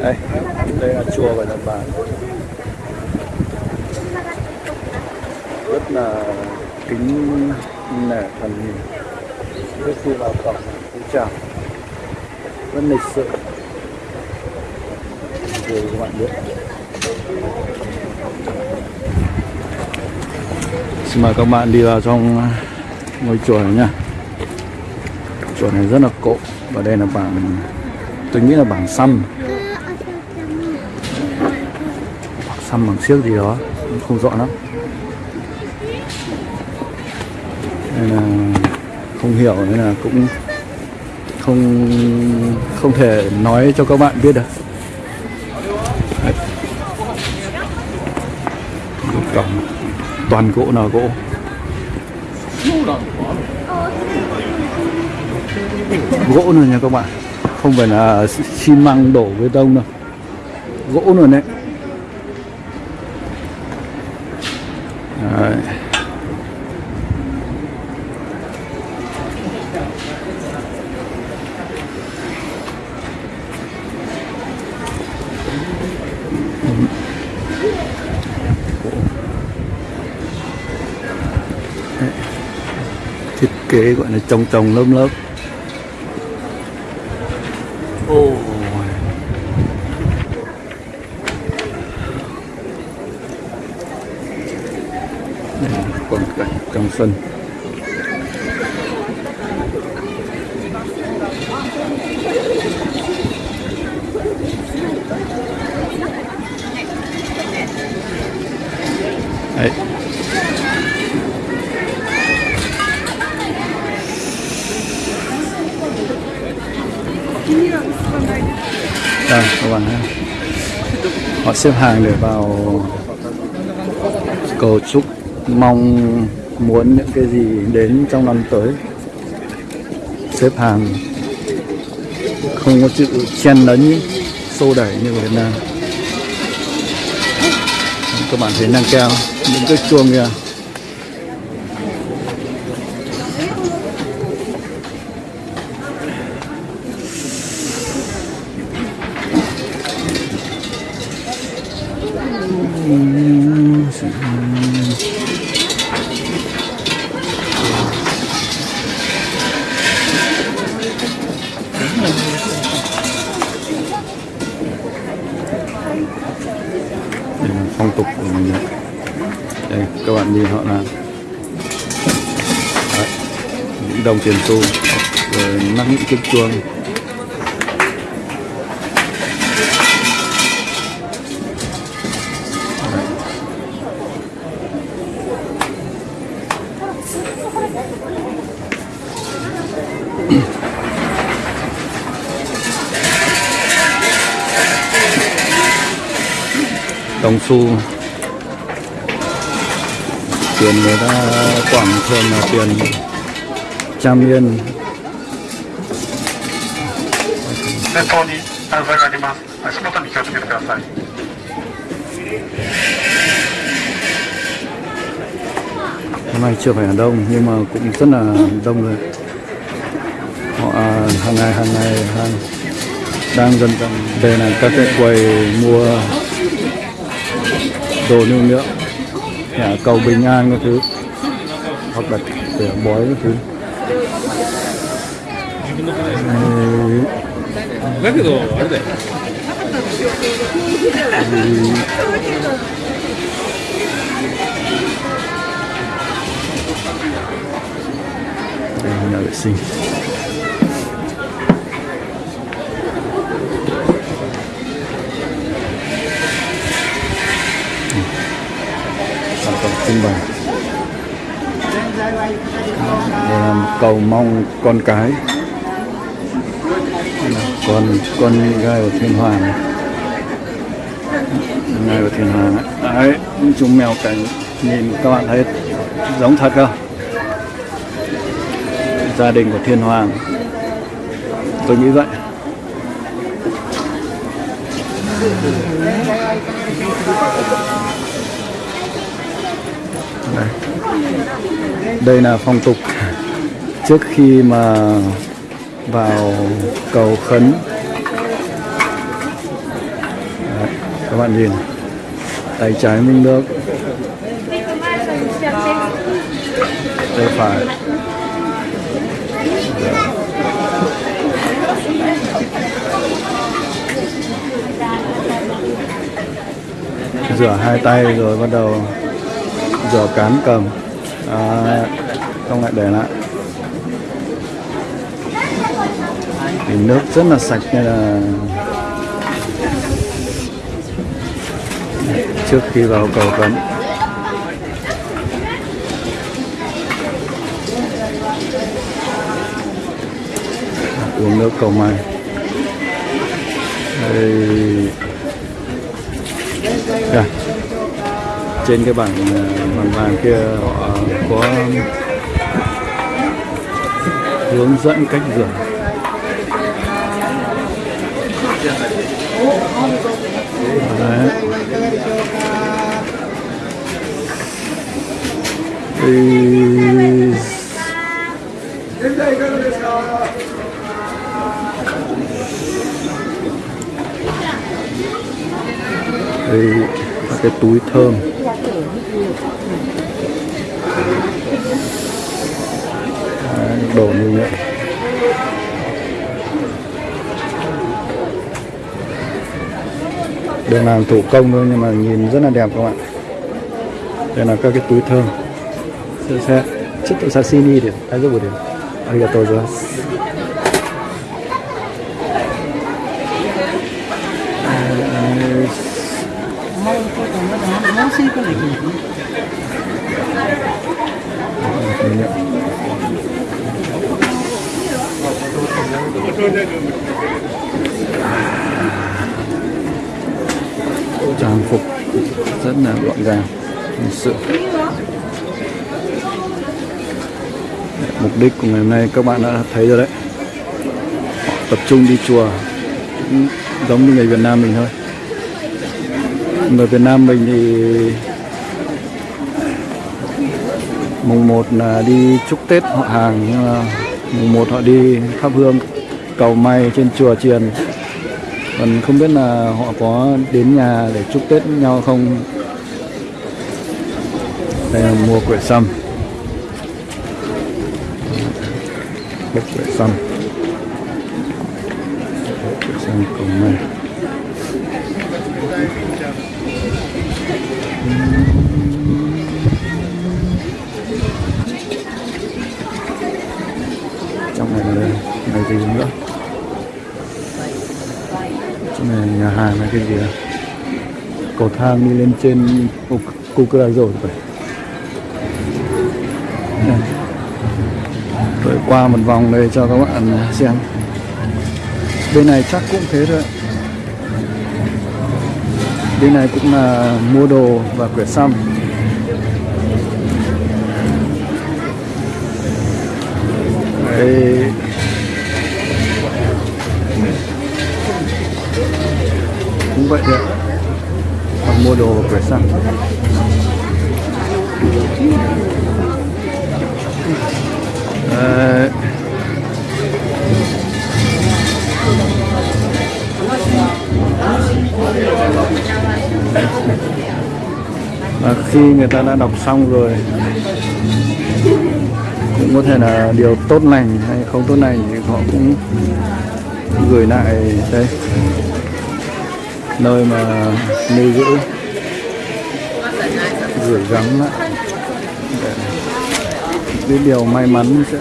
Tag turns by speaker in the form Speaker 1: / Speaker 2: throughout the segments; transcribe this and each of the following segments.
Speaker 1: đây. Đây là chùa của Nhật Bản. Rất là kính nể thần nhìn trước khi vào cổng cũng chào. Rất lịch sự. Rồi các bạn biết. Xin mời các bạn đi vào trong ngôi chùa này nha chùa này rất là cổ. Và đây là bảng tôi nghĩ là bảng xăm bảng xăm bằng xiếc gì đó, không rõ lắm. Nên là không hiểu, nên là cũng không không thể nói cho các bạn biết được. Đấy. cổng toàn gỗ nào gỗ. Gỗ nữa nha các bạn, không phải là xi măng đổ bê tông đâu. Gỗ nữa đấy Đấy. Đấy. thiết kế gọi là trồng trồng lớp lớp oh. Đây là quang sân Đấy. Đây, các bạn thấy họ xếp hàng để vào cầu chúc mong muốn những cái gì đến trong năm tới? Xếp hàng. Không có chữ chen lấn, xô đẩy như Việt Nam. Các bạn thấy năng keo những cái chuông kìa Đây nhìn họ làm Đấy, những đồng tiền xu rồi mắc những chiếc chuông. Đồng xu tiền người ta quảng thường là tiền trăm yên. Hôm nay chưa phải là đông nhưng mà cũng rất là đông rồi. Họ à, hàng ngày hàng ngày hàng đang dần dần đây là các cái quầy mua đồ lưu niệm nhà cầu bình an các thứ. Hoặc là để bói các thứ. Đây, nhà vệ sinh. Cầu mong con cái. Con con gai của thiên hoàng. Gai của thiên hoàng đấy, đấy những chú mèo cảnh nhìn các bạn thấy giống thật không? Gia đình của thiên hoàng. Tôi nghĩ vậy. Đây, đây là phong tục trước khi mà vào cầu khấn. Các bạn nhìn tay trái mình nước tay phải. Rửa hai tay rồi bắt đầu rửa cán cầm. À, không lại để lại. Nước rất là sạch, nên là trước khi vào cầu cấm. Uống nước cầu mai đây. Kìa. trên cái bảng ờ, bảng vàng kia, họ có hướng dẫn cách rửa. Đấy. Thì... Đây là cái túi thơm Đấy, đổ như vậy được làm thủ công thôi, nhưng mà nhìn rất là đẹp các bạn đây là các cái túi thơm. Sẽ chất tự sashimi được ai giúp được arigatou rồi. Thank you trang phục. Rất là gọn gàng lịch sự. Mục đích của ngày hôm nay các bạn đã thấy rồi đấy. Họ tập trung đi chùa, cũng giống như người Việt Nam mình thôi. Người Việt Nam mình thì mùng 1 là đi chúc Tết họ hàng, nhưng mà mùng 1 họ đi thắp hương, cầu may trên chùa chiền còn không biết là họ có đến nhà để chúc Tết nhau không? Đây là mua quẩy sâm. Bốc quẩy sâm. Quẩy sâm cùng may trong này là đây. Này gì nữa? Này, nhà hàng này, cái gì à? Cầu thang đi lên trên Kukurazo phải. Rồi qua một vòng đây cho các bạn xem. Bên này chắc cũng thế thôi bên này cũng là mua đồ và quẹt xăm. Đấy. Cũng vậy đấy hoặc mua đồ và cửa xăng. Đấy. và khi người ta đã đọc xong rồi, cũng có thể là điều tốt lành hay không tốt lành thì họ cũng gửi lại đây nơi mà lưu giữ. Gửi gắm lại để cái điều may mắn sẽ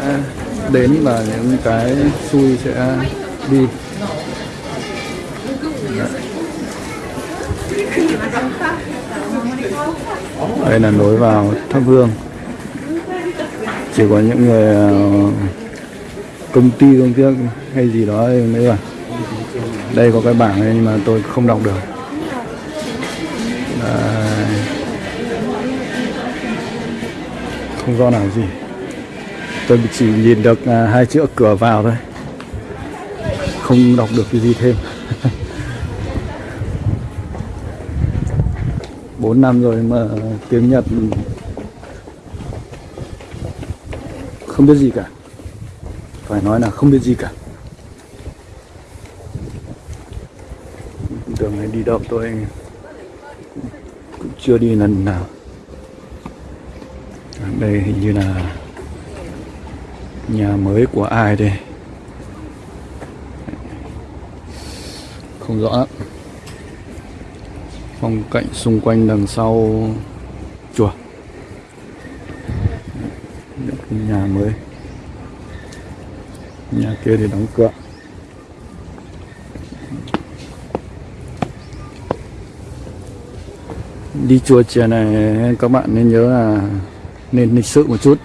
Speaker 1: đến và những cái xui sẽ đi. Đây là nối vào thắp hương. Chỉ có những người ờ, công ty công ty hay gì đó mới vào đây có cái bảng này nhưng mà tôi không đọc được. Đây. không do nào gì. Tôi chỉ nhìn được à, hai chữ cửa vào thôi. Không đọc được cái gì thêm. Bốn năm rồi mà tiếng Nhật không biết gì cả. Phải nói là không biết gì cả. Đường này đi đâu tôi cũng chưa đi lần nào. Đây hình như là nhà mới của ai đây? Không rõ. Lắm phong cảnh xung quanh đằng sau. Chùa. Nhà mới. Nhà kia thì đóng cửa. Đi chùa chè này, các bạn nên nhớ là nên lịch sự một chút.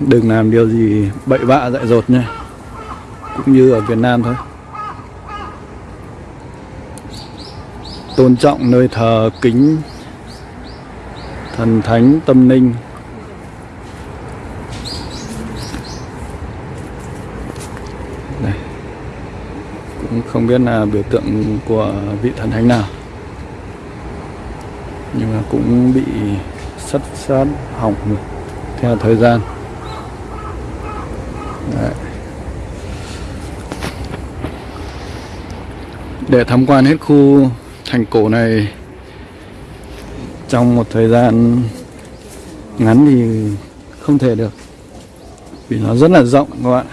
Speaker 1: Đừng làm điều gì bậy bạ dại dột nha. Cũng như ở Việt Nam thôi. Tôn trọng nơi thờ kính, thần thánh tâm linh. Đây. Cũng không biết là biểu tượng của vị thần thánh nào nhưng mà cũng bị sắt sát hỏng theo thời gian Đấy. để tham quan hết khu thành cổ này trong một thời gian ngắn thì không thể được, vì nó rất là rộng các bạn